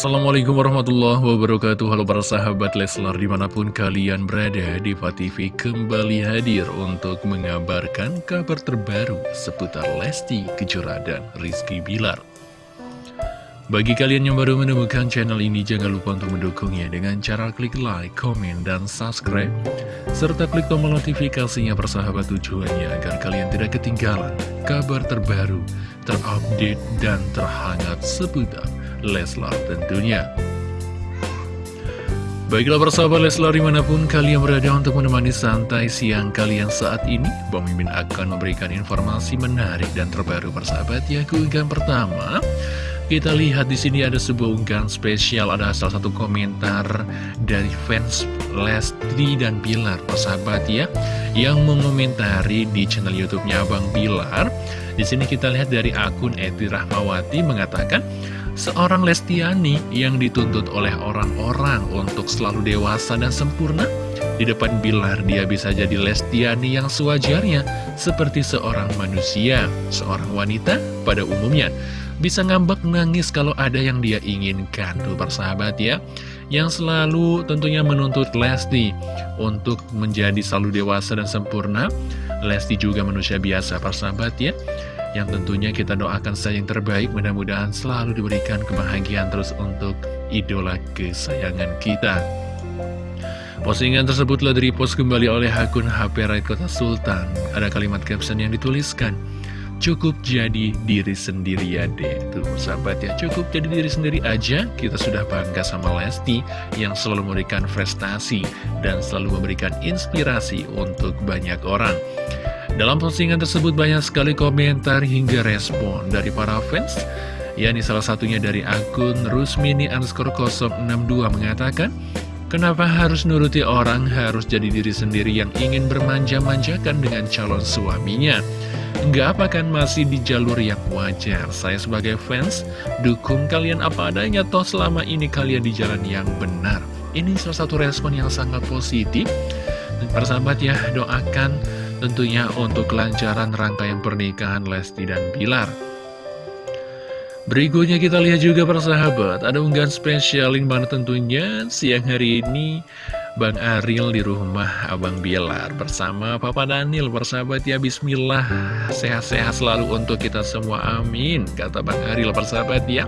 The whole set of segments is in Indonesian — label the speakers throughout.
Speaker 1: Assalamualaikum warahmatullahi wabarakatuh. Halo para sahabat Leslar di mana pun kalian berada Diva TV kembali hadir untuk mengabarkan kabar terbaru seputar Lesti Kejora dan Rizky Bilar. Bagi kalian yang baru menemukan channel ini jangan lupa untuk mendukungnya dengan cara klik like, komen, dan subscribe. Serta klik tombol notifikasinya persahabat tujuannya agar kalian tidak ketinggalan kabar terbaru, terupdate, dan terhangat seputar Leslar tentunya. Baiklah persahabat Leslar di mana pun kalian berada untuk menemani santai siang kalian saat ini Bang Mimin akan memberikan informasi menarik dan terbaru persahabat ya keunggahan pertama kita lihat di sini ada sebuah unggahan spesial ada salah satu komentar dari fans Lesti dan Bilar persahabat ya yang mengomentari di channel YouTube-nya Abang Bilar. Di sini kita lihat dari akun Eti Rahmawati mengatakan Seorang Lestiani yang dituntut oleh orang-orang untuk selalu dewasa dan sempurna Di depan Bilar dia bisa jadi Lestiani yang sewajarnya Seperti seorang manusia, seorang wanita pada umumnya. Bisa ngambek nangis kalau ada yang dia inginkan Tuh persahabat ya. Yang selalu tentunya menuntut Lesti Untuk menjadi selalu dewasa dan sempurna. Lesti juga manusia biasa persahabat ya yang tentunya kita doakan saja yang terbaik. Mudah-mudahan selalu diberikan kebahagiaan terus untuk idola kesayangan kita. Postingan tersebut telah di-repost kembali oleh akun HP Raid Kota Sultan. Ada kalimat caption yang dituliskan Cukup jadi diri sendiri ya deh Tuh sahabat ya cukup jadi diri sendiri aja. Kita sudah bangga sama Lesti Yang selalu memberikan prestasi Dan selalu memberikan inspirasi untuk banyak orang dalam postingan tersebut banyak sekali komentar hingga respon dari para fans yakni salah satunya dari akun Rusmini underscore 062 mengatakan Kenapa harus nuruti orang harus jadi diri sendiri yang ingin bermanja-manjakan dengan calon suaminya? Enggak apa kan masih di jalur yang wajar. Saya sebagai fans dukung kalian apa adanya Toh selama ini kalian di jalan yang benar. Ini salah satu respon yang sangat positif. Persahabat ya doakan tentunya untuk kelancaran rangkaian pernikahan Lesti dan Bilar. Berikutnya kita lihat juga persahabat, ada unggahan spesial yang mana tentunya siang hari ini Bang Aril di rumah Abang Bilar bersama Papa Daniel persahabat ya Bismillah sehat-sehat selalu untuk kita semua amin kata Bang Aril persahabat ya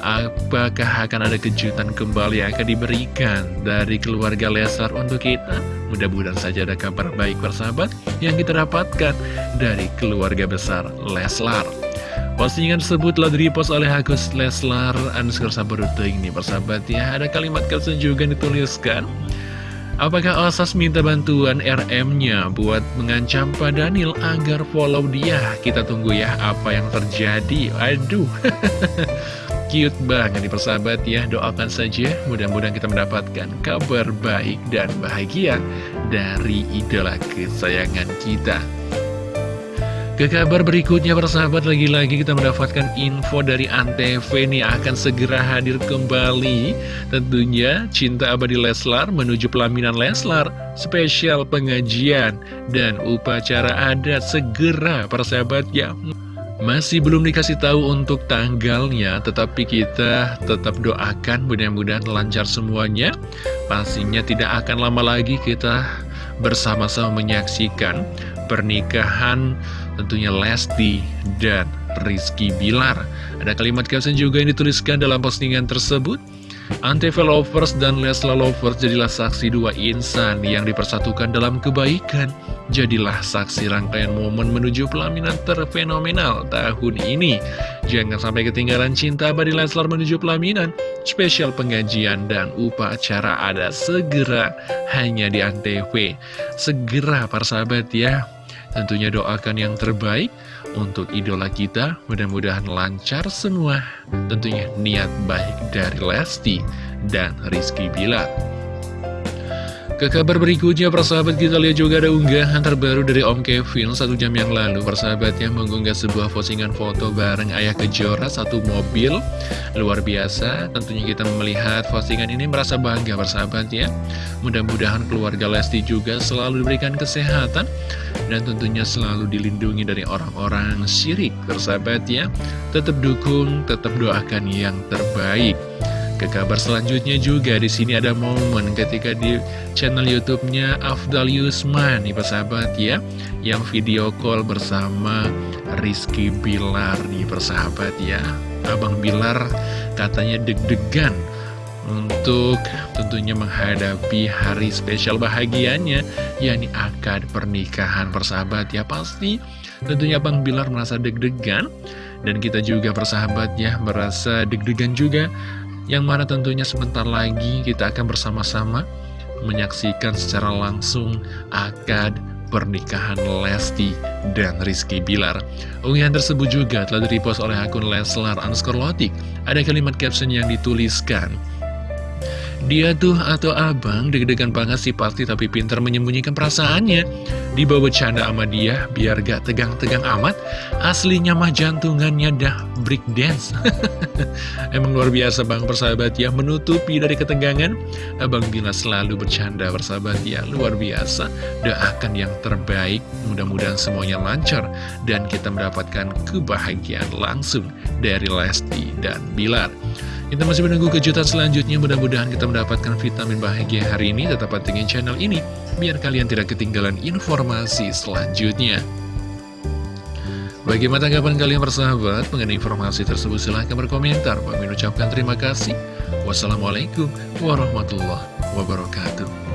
Speaker 1: Apakah akan ada kejutan kembali yang akan diberikan dari keluarga Lesar untuk kita? Mudah-mudahan saja ada kabar baik persahabat yang kita dapatkan dari keluarga besar Leslar. Postingan tersebut telah direpost oleh Agus Leslar underscore sabaruto ini persahabat ya. Ada kalimat caption juga dituliskan. Apakah Osas minta bantuan RM-nya buat mengancam Pak Daniel agar follow dia? Kita tunggu ya apa yang terjadi. Aduh. cute banget nih persahabat ya. Doakan saja mudah-mudahan kita mendapatkan kabar baik dan bahagia dari idola kesayangan kita. Ke kabar berikutnya persahabat lagi-lagi kita mendapatkan info dari Antv nih akan segera hadir kembali. Tentunya Cinta Abadi Leslar menuju pelaminan Leslar Spesial pengajian dan upacara adat segera persahabat ya masih belum dikasih tahu untuk tanggalnya, tetapi kita tetap doakan mudah-mudahan lancar semuanya. Pastinya tidak akan lama lagi kita bersama-sama menyaksikan pernikahan tentunya Lesti dan Rizky Bilar. Ada kalimat caption juga yang dituliskan dalam postingan tersebut. Antv Lovers dan Lesla Lovers jadilah saksi dua insan yang dipersatukan dalam kebaikan. Jadilah saksi rangkaian momen menuju pelaminan terfenomenal tahun ini. Jangan sampai ketinggalan cinta abadi Leslar menuju pelaminan. Spesial pengajian dan upacara ada segera hanya di Antv. Segera para sahabat ya. Tentunya doakan yang terbaik untuk idola kita mudah-mudahan lancar semua tentunya niat baik dari Lesti dan Rizky Bilar ke kabar berikutnya, persahabat kita lihat juga ada unggahan terbaru dari Om Kevin satu jam yang lalu. Persahabat yang mengunggah sebuah postingan foto bareng Ayah Kejora, satu mobil. Luar biasa, tentunya kita melihat postingan ini merasa bangga persahabat ya. Mudah-mudahan keluarga Lesti juga selalu diberikan kesehatan dan tentunya selalu dilindungi dari orang-orang syirik persahabat ya tetap dukung tetap doakan yang terbaik ke kabar selanjutnya juga di sini ada momen ketika di channel YouTube-nya Afdal Yusman nih persahabat ya, yang video call bersama Rizky Bilar nih persahabat ya. Abang Bilar katanya deg-degan untuk tentunya menghadapi hari spesial bahagianya yakni akad pernikahan persahabat ya pasti tentunya Abang Bilar merasa deg-degan dan kita juga persahabat ya merasa deg-degan juga yang mana tentunya sebentar lagi kita akan bersama-sama menyaksikan secara langsung akad pernikahan Lesti dan Rizky Bilar. Unggahan tersebut juga telah direpost oleh akun Leslar underscore. Ada kalimat caption yang dituliskan, dia tuh atau abang deg-degan banget sih pasti tapi pintar menyembunyikan perasaannya. Dibawa bercanda sama dia biar gak tegang-tegang amat. Aslinya mah jantungannya dah break dance. Emang luar biasa bang persahabat ya menutupi dari ketegangan. Abang Bila selalu bercanda persahabat ya luar biasa. Doakan yang terbaik mudah-mudahan semuanya lancar dan kita mendapatkan kebahagiaan langsung dari Lesti dan Bilar. Kita masih menunggu kejutan selanjutnya, mudah-mudahan kita mendapatkan vitamin bahagia hari ini. Tetap pantengin channel ini, biar kalian tidak ketinggalan informasi selanjutnya. Bagaimana tanggapan kalian bersahabat mengenai informasi tersebut? Silahkan berkomentar. Bang ucapkan terima kasih. Wassalamualaikum warahmatullahi wabarakatuh.